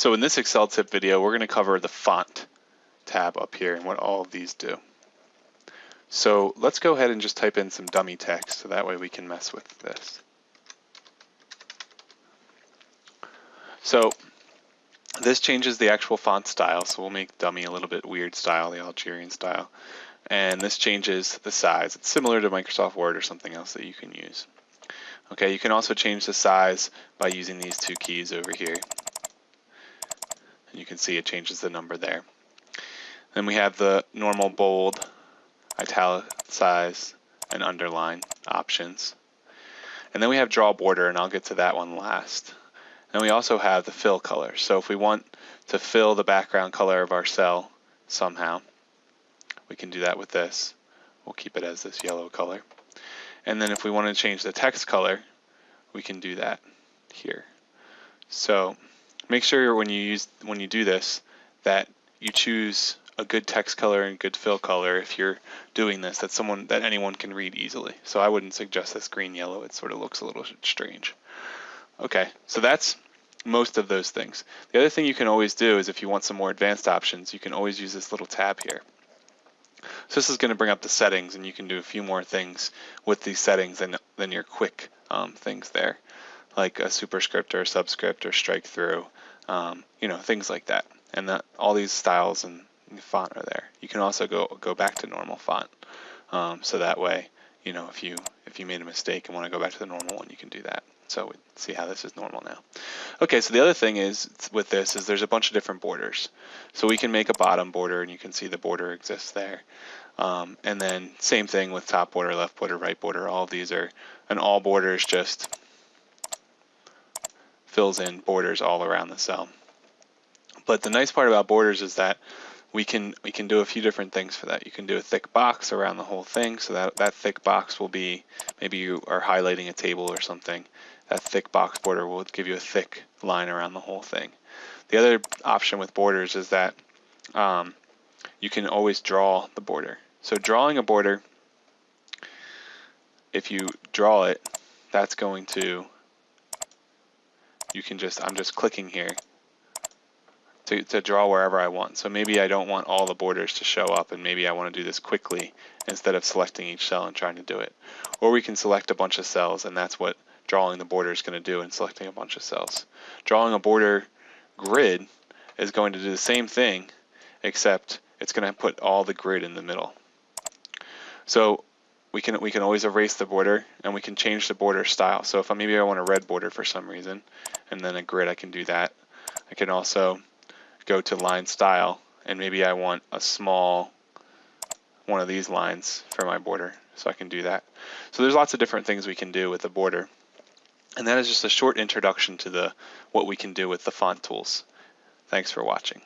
So in this Excel tip video, we're going to cover the font tab up here and what all of these do. So let's go ahead and just type in some dummy text so that way we can mess with this. So this changes the actual font style, so we'll make dummy a little bit weird style, the Algerian style. And this changes the size. It's similar to Microsoft Word or something else that you can use. Okay, you can also change the size by using these two keys over here. And you can see it changes the number there. Then we have the normal bold, italic size, and underline options. And then we have draw border, and I'll get to that one last. And we also have the fill color. So if we want to fill the background color of our cell somehow, we can do that with this. We'll keep it as this yellow color. And then if we want to change the text color, we can do that here. So make sure when you use when you do this that you choose a good text color and good fill color if you're doing this that someone that anyone can read easily. So I wouldn't suggest this green yellow. It sort of looks a little strange. Okay, so that's most of those things. The other thing you can always do is if you want some more advanced options, you can always use this little tab here. So this is going to bring up the settings and you can do a few more things with these settings than, than your quick um, things there, like a superscript or a subscript or strike through, um, you know, things like that. And that all these styles and font are there. You can also go go back to normal font. Um, so that way, you know, if you if you made a mistake and want to go back to the normal one, you can do that. So we see how this is normal now. Okay, so the other thing is with this is there's a bunch of different borders. So we can make a bottom border and you can see the border exists there. Um, and then same thing with top border, left border, right border. All of these are, and all borders just fills in borders all around the cell. But the nice part about borders is that we can we can do a few different things for that. You can do a thick box around the whole thing, so that that thick box will be maybe you are highlighting a table or something, that thick box border will give you a thick line around the whole thing. The other option with borders is that um, you can always draw the border. So drawing a border, if you draw it, that's going to, you can just, I'm just clicking here to, to draw wherever I want. So maybe I don't want all the borders to show up and maybe I want to do this quickly instead of selecting each cell and trying to do it. Or we can select a bunch of cells and that's what drawing the border is going to do and selecting a bunch of cells. Drawing a border grid is going to do the same thing, except it's going to put all the grid in the middle. So we can we can always erase the border and we can change the border style. So if I, maybe I want a red border for some reason and then a grid, I can do that. I can also go to line style and maybe I want a small one of these lines for my border. So I can do that. So there's lots of different things we can do with the border. And that is just a short introduction to the what we can do with the font tools. Thanks for watching.